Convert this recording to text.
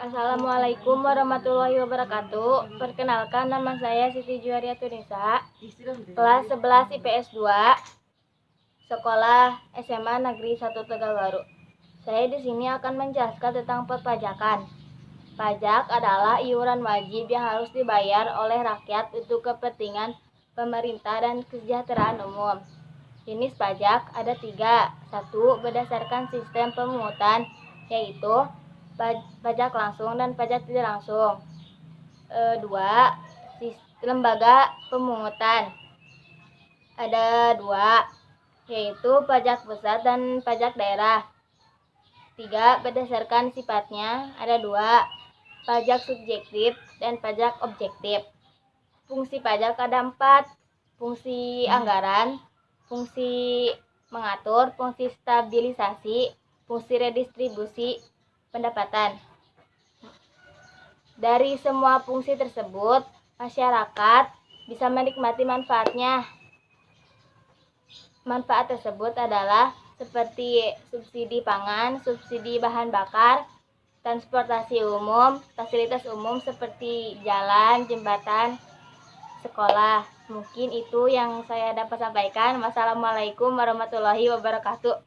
Assalamualaikum warahmatullahi wabarakatuh. Perkenalkan nama saya Siti Juaria Tunisa, kelas 11 IPS 2, sekolah SMA Negeri 1 Tegalwaru. Saya di sini akan menjelaskan tentang perpajakan. Pajak adalah iuran wajib yang harus dibayar oleh rakyat untuk kepentingan pemerintah dan kesejahteraan umum. Jenis pajak ada tiga. Satu, berdasarkan sistem pemungutan, yaitu pajak langsung dan pajak tidak langsung. E, dua, lembaga pemungutan. Ada dua, yaitu pajak pusat dan pajak daerah. Tiga, berdasarkan sifatnya ada dua, pajak subjektif dan pajak objektif. Fungsi pajak ada empat, fungsi anggaran, fungsi mengatur, fungsi stabilisasi, fungsi redistribusi, pendapatan. Dari semua fungsi tersebut, masyarakat bisa menikmati manfaatnya. Manfaat tersebut adalah seperti subsidi pangan, subsidi bahan bakar, transportasi umum, fasilitas umum seperti jalan, jembatan, sekolah. Mungkin itu yang saya dapat sampaikan. Wassalamualaikum warahmatullahi wabarakatuh.